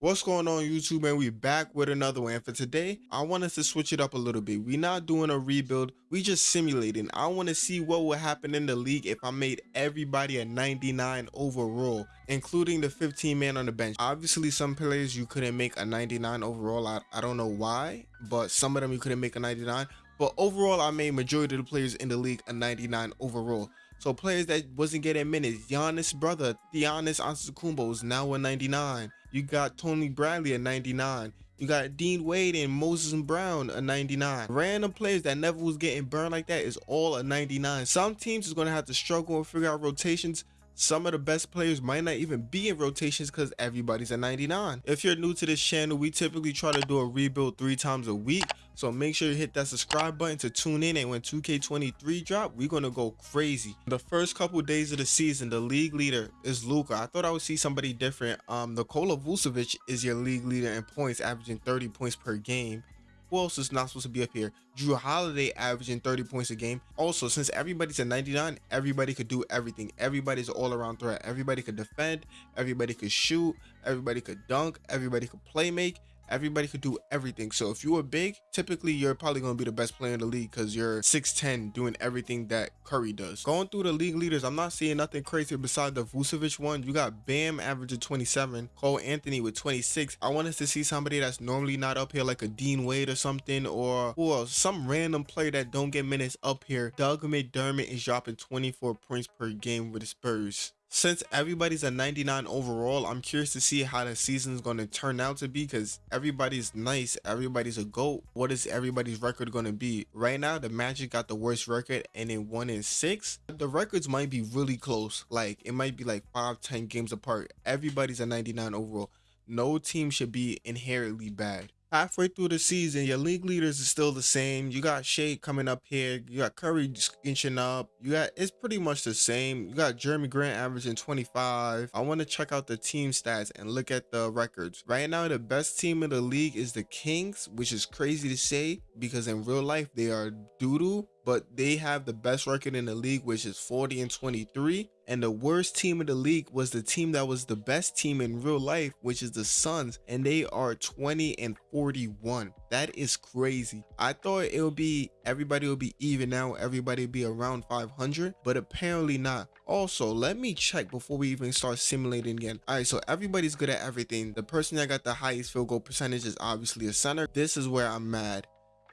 What's going on YouTube and we back with another one and for today I want us to switch it up a little bit. We're not doing a rebuild. We just simulating. I want to see what would happen in the league if I made everybody a 99 overall including the 15 man on the bench. Obviously some players you couldn't make a 99 overall. I, I don't know why but some of them you couldn't make a 99 but overall I made majority of the players in the league a 99 overall so players that wasn't getting minutes, Giannis' brother, Giannis Antetokounmpo is now a 99. You got Tony Bradley at 99. You got Dean Wade and Moses Brown a 99. Random players that never was getting burned like that is all a 99. Some teams is going to have to struggle and figure out rotations some of the best players might not even be in rotations because everybody's at 99. If you're new to this channel, we typically try to do a rebuild three times a week. So make sure you hit that subscribe button to tune in and when 2K23 drop, we're going to go crazy. The first couple days of the season, the league leader is Luka. I thought I would see somebody different. Um, Nikola Vucevic is your league leader in points, averaging 30 points per game. Who else is not supposed to be up here? Jrue Holiday averaging 30 points a game. Also, since everybody's at 99, everybody could do everything. Everybody's all around threat. Everybody could defend. Everybody could shoot. Everybody could dunk. Everybody could play make everybody could do everything. So if you were big typically you're probably going to be the best player in the league because you're 6'10 doing everything that curry does. Going through the league leaders i'm not seeing nothing crazy beside the vucevic one. You got bam averaging 27 cole anthony with 26 i want us to see somebody that's normally not up here like a dean wade or something or else some random player that don't get minutes up here. Doug mcdermott is dropping 24 points per game with the spurs since everybody's a 99 overall i'm curious to see how the season's going to turn out to be because everybody's nice everybody's a goat. What is everybody's record going to be? Right now the magic got the worst record and in one in six. The records might be really close like it might be like five ten games apart. Everybody's a 99 overall. No team should be inherently bad halfway through the season, your league leaders is still the same. You got Shai coming up here. You got Curry inching up. You got it's pretty much the same. You got Jerami Grant averaging 25. I want to check out the team stats and look at the records. Right now, the best team in the league is the Kings, which is crazy to say because in real life they are doodoo but they have the best record in the league, which is 40 and 23. And the worst team in the league was the team that was the best team in real life, which is the Suns, and they are 20 and 41. That is crazy. I thought it would be everybody would be even now, everybody would be around 500, but apparently not. Also, let me check before we even start simulating again. All right, so everybody's good at everything. The person that got the highest field goal percentage is obviously a center. This is where I'm mad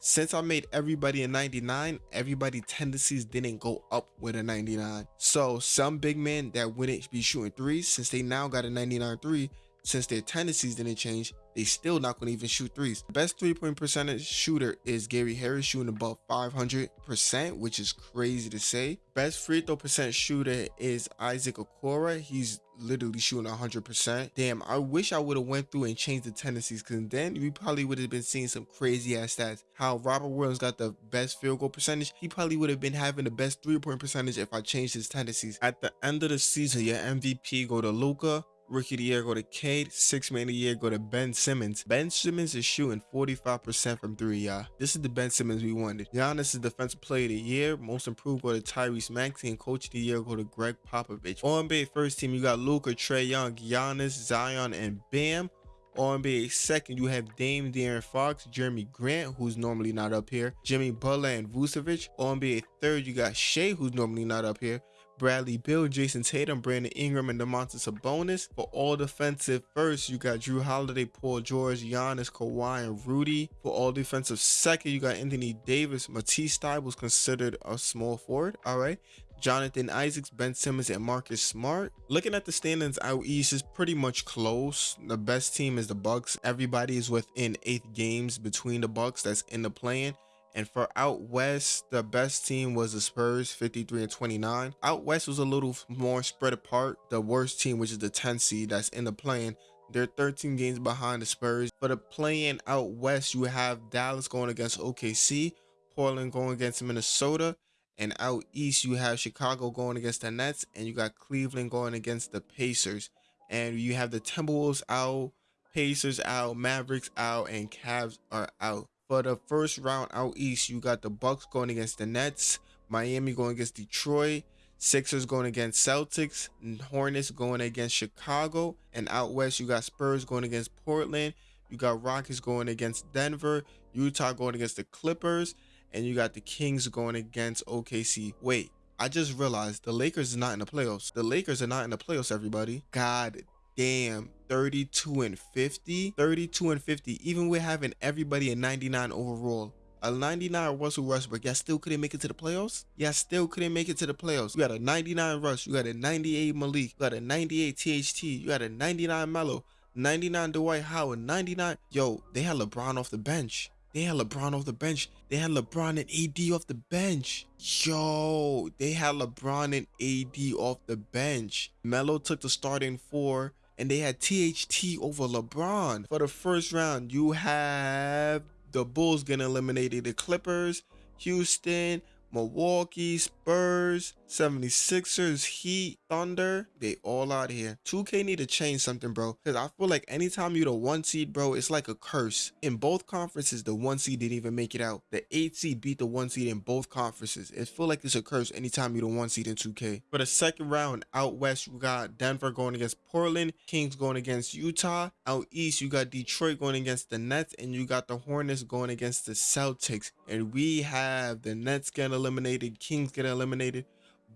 since I made everybody a 99, everybody tendencies didn't go up with a 99. So some big men that wouldn't be shooting threes, since they now got a 99 three, since their tendencies didn't change, they still not going to even shoot threes. Best three-point percentage shooter is Gary Harris shooting above 500%, which is crazy to say. Best free throw percent shooter is Isaac Okoro. He's literally shooting 100%. Damn, I wish I would have went through and changed the tendencies because then we probably would have been seeing some crazy ass stats. How Robert Williams got the best field goal percentage, he probably would have been having the best three-point percentage if I changed his tendencies. At the end of the season, your MVP go to Luka, Rookie of the year go to Cade. Six man of the year go to Ben Simmons. Ben Simmons is shooting 45% from three, y'all. This is the Ben Simmons we wanted. Giannis is defensive player of the year. Most improved go to Tyrese Maxey and coach of the year go to Gregg Popovich. NBA first team, you got Luka, Trae Young, Giannis, Zion, and Bam. NBA second, you have Dame, De'Aaron Fox, Jerami Grant, who's normally not up here, Jimmy Butler, and Vucevic. NBA third, you got Shai, who's normally not up here. Bradley Beal, Jayson Tatum, Brandon Ingram, and Domantas Sabonis. For all defensive first, you got Jrue Holiday, Paul George, Giannis, Kawhi, and Rudy. For all defensive second, you got Anthony Davis. Matisse was considered a small forward. All right. Jonathan Isaacs, Ben Simmons, and Marcus Smart. Looking at the standings out east is pretty much close. The best team is the Bucks. Everybody is within eight games between the Bucks that's in the plan. And for out west, the best team was the Spurs, 53 and 29. Out west was a little more spread apart. The worst team, which is the 10 seed that's in the play-in, they're 13 games behind the Spurs. For the play-in out west, you have Dallas going against OKC, Portland going against Minnesota, and out east, you have Chicago going against the Nets, and you got Cleveland going against the Pacers. And you have the Timberwolves out, Pacers out, Mavericks out, and Cavs are out. For the first round out east, you got the Bucks going against the Nets, Miami going against Detroit, Sixers going against Celtics, Hornets going against Chicago, and out west you got Spurs going against Portland, you got Rockets going against Denver, Utah going against the Clippers, and you got the Kings going against OKC. Wait, I just realized the Lakers are not in the playoffs. The Lakers are not in the playoffs, everybody. God damn 32 and 50 32 and 50 even with having everybody in 99 overall a 99 Russell Westbrook, y'all still couldn't make it to the playoffs? Y'all still couldn't make it to the playoffs. You got a 99 Russ, you got a 98 Malik, you got a 98 THT, you got a 99 Melo, 99 Dwight Howard, 99. Yo, they had LeBron off the bench. They had LeBron off the bench. They had LeBron and AD off the bench. Yo, they had LeBron and AD off the bench. Melo took the starting four and they had THT over LeBron. For the first round, you have the Bulls getting eliminated, the Clippers, Houston, Milwaukee, Spurs, 76ers, Heat, Thunder, they all out here. 2K need to change something, bro. Because I feel like anytime you're the one seed, bro, it's like a curse. In both conferences, the one seed didn't even make it out. The eight seed beat the one seed in both conferences. It feel like it's a curse anytime you're the one seed in 2K. For the second round, out west, you got Denver going against Portland, Kings going against Utah. Out east, you got Detroit going against the Nets, and you got the Hornets going against the Celtics. And we have the Nets getting eliminated, Kings getting eliminated.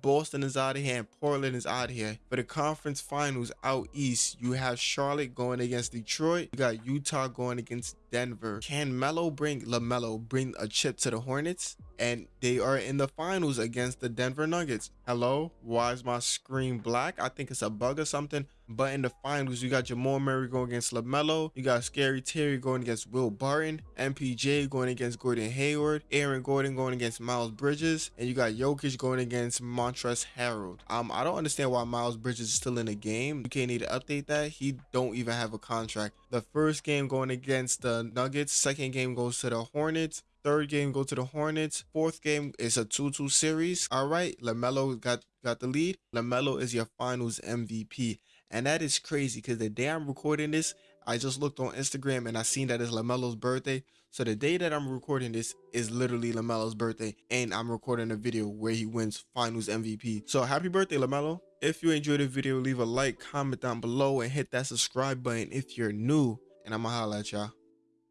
Boston is out of here and Portland is out of here. For the conference finals out east, you have Charlotte going against Detroit. You got Utah going against Denver. Can Melo bring LaMelo bring a chip to the Hornets? And they are in the finals against the Denver Nuggets. Hello? Why is my screen black? I think it's a bug or something. But in the finals, you got Jamal Murray going against LaMelo. You got Scary Terry going against Will Barton. MPJ going against Gordon Hayward. Aaron Gordon going against Miles Bridges. And you got Jokic going against Montrezl Harrell. Um, I don't understand why Miles Bridges is still in the game. You can't need to update that. He don't even have a contract. The first game going against the Nuggets. Second game goes to the Hornets. Third game go to the Hornets. Fourth game is a 2-2 series. All right, LaMelo got got the lead. LaMelo is your finals MVP. And that is crazy because the day I'm recording this, I just looked on Instagram and I seen that it's LaMelo's birthday. So the day that I'm recording this is literally LaMelo's birthday. And I'm recording a video where he wins finals MVP. So happy birthday, LaMelo. If you enjoyed the video, leave a like, comment down below, and hit that subscribe button if you're new. And I'm to holla at y'all.